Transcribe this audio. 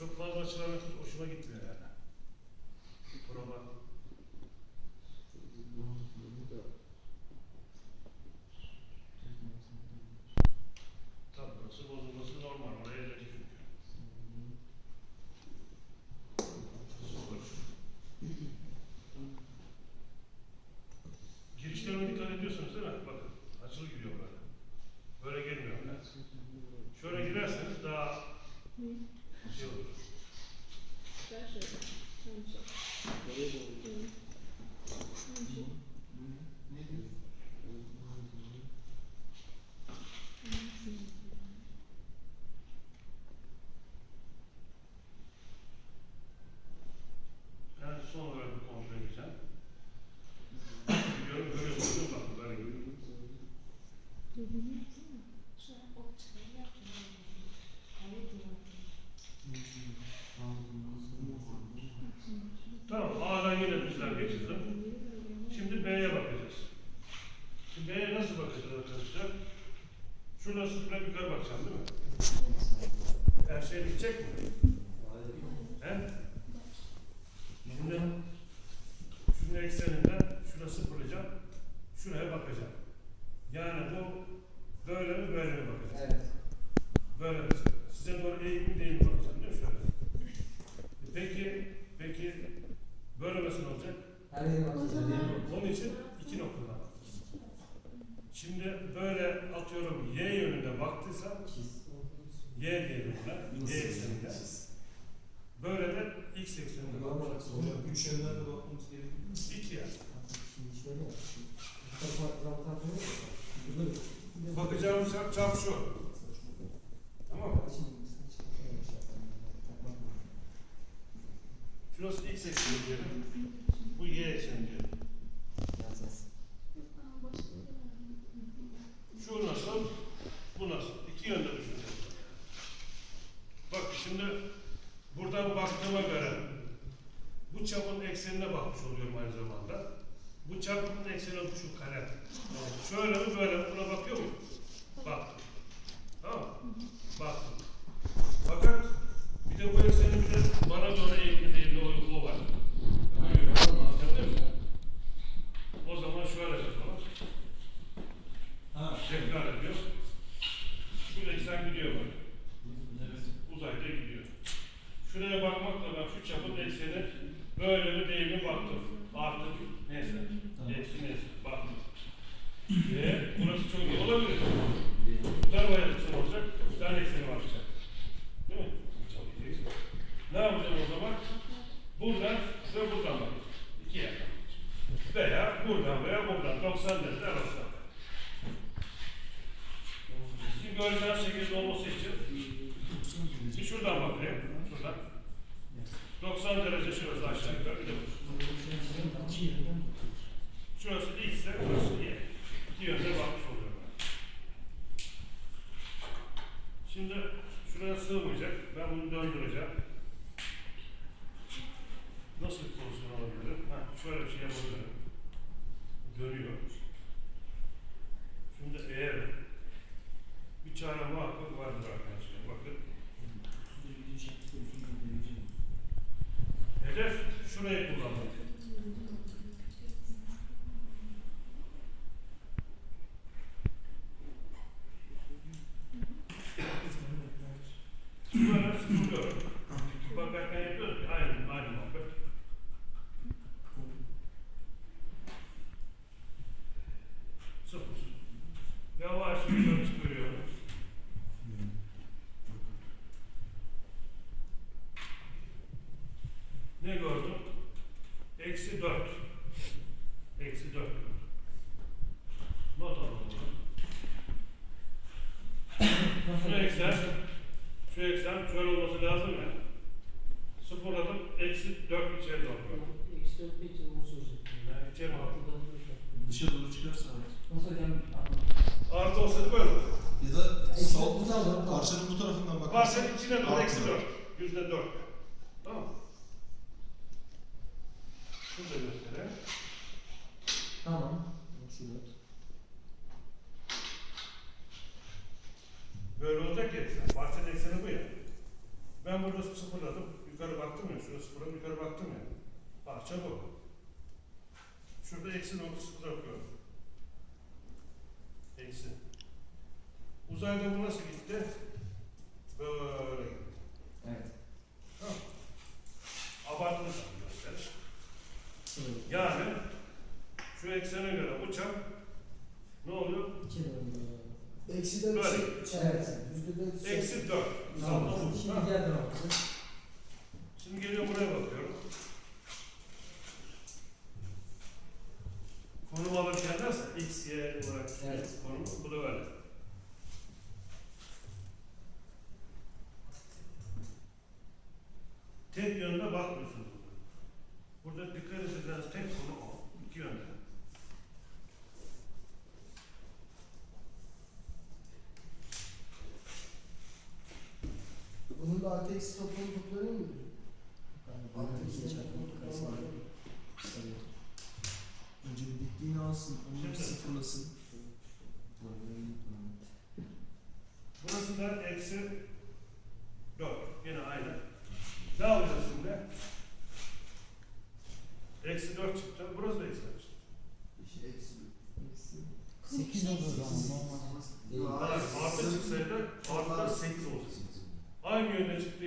Çok fazla açılan hoşuma gitmiyor yani. Prova. Tabii burası bozulması normal. Oraya da çünkü. Sıfır. Girişlerine dikkat ediyorsunuz değil mi? Bakın açılı gidiyor böyle. Böyle girmiyor. Şöyle girerseniz daha şey olur. Yani son olarak bir kontrol edeceğim. Biliyorum böyle bakın bakın böyle görüyorum. Tamam A'dan yine bizden geçirdim. Şimdi B'ye bakacağız. Şimdi B'ye nasıl bakacağız arkadaşlar? Şuradan sıfıra yukarı bakacağım değil mi? Her şey bitecek mi? He? Şimdi şunun ekseninden şuna sıfırlayacağım. Şuraya bakacağım. Yani bu böyle mi böyle mi bakacağım? Evet. Böyle mi? Size doğru eğik mi değil mi bakacağım değil mi? Şöyle. Peki, peki böyle nasıl olacak? Her yere. Onun için iki noktadan bak. Şimdi böyle atıyorum y yönünde baktıysam y diyelim buna. Y ekseninde. Böyle de x ekseninde. Hocam üç yönden de bakmamız gerekiyor. İki. Şimdi şöyle Bakacağımız çarp, çarp şu. Tamam mı? Lazım. Şurası x ekseni diyelim. Bu y ekseni diyelim. Şu nasıl? Bu nasıl? İki yönde düşüneceğiz. Bak şimdi buradan baktığıma göre bu çapın eksenine bakmış oluyorum aynı zamanda. Bu çapın ekseni şu kare. Şöyle mi böyle mi buna bakıyor muyum? Baktım. Tamam mı? Baktım. Fakat bir de bu eksenin bir de bana doğru eğimli değil de o var. Anladın mı? O zaman şöyle yapalım. Tekrar ediyor. Şu eksen gidiyor böyle. Evet. Uzayda gidiyor. Şuraya bakmakla ben şu çapın ekseni böyle mi değil mi baktım. Artık neyse. Tamam. Eksi neyse. Baktım. Ve burası çok iyi olabilir. Bu tarafa eksen olacak. Bir tane ekseni var işte. Değil mi? Çok iyi. Ne yapacağım o zaman? Buradan ve buradan bakacağım. İki yerden. Veya buradan veya buradan. 90 derece arasında. Sizin göreceğiniz şekilde olması için bir şuradan bakayım. Şuradan. 90 derece şurası aşağı yukarı. Bir de. Şurası x ise burası y. İki yönde bakmış oluyorum. Şimdi şuraya sığmayacak. Ben bunu döndüreceğim. Nasıl bir pozisyon olabilir? Ha, şöyle bir şey yapabilirim. Dönüyor. Şimdi eğer çare muhakkak vardır arkadaşlar. Bakın. Hedef şurayı kullanmak. Böyle sıkılıyorum. Bakarken yapıyoruz ki aynı, aynı muhabbet. Sıfır. Yavaş yukarı Eksi dört. Eksi dört. Not alalım bunu. Şu eksen, şu eksen şöyle olması lazım ya. Sıfırladım, eksi dört içeri doğru. Yani içeri doğru. Dışa doğru çıkarsa. Nasıl hocam? Artı olsaydı böyle olur. Ya da Eksi aldım. parçanın bu tarafından bak. Varsa içine doğru eksi dört. dört. Yüzde dört. Tamam mı? Şunu da göstereyim. Tamam. Eksi dört. Böyle olacak ya eksen. Parçanın ekseni bu ya. Ben burada sıfırladım. Yukarı baktım ya. Şurada sıfırladım. Yukarı baktım ya. Parça bu. Şurada eksi nokta sıfır yapıyorum. Eksi. Uzayda bu nasıl gitti? Böyle gitti. Evet. Tamam. Abartılı bir gösteriş. Sıfır. Yani şu eksene göre bu çap ne oluyor? İki bölüm. Eksi dört Böyle. Evet. yüzde dört. Eksi 4. Tamam. Şimdi bakacağız. Şimdi geliyor buraya bakıyorum. Konum alırken nasıl? X, Y olarak Evet. konum. Bu da öyle. Tek yönde bakmıyorsunuz burada. Burada dikkat edeceğiniz tek konu o. İki yönde. Bunun da eksi toplamı toplanıyor mu? Artı eksi İki toplamı çarpı toplamı var. sayı. Önce bir dikliğini alsın, onu bir sıfırlasın. Burası da eksi 4. Yine aynı. Ne yapacağız şimdi? Eksi 4 çıktı. Burası da eksi 4 çıktı. Sekiz olur o zaman normal. Değil. Hayır, artı çıksaydı artı da 8 olacak. Aynı yönde çıktığı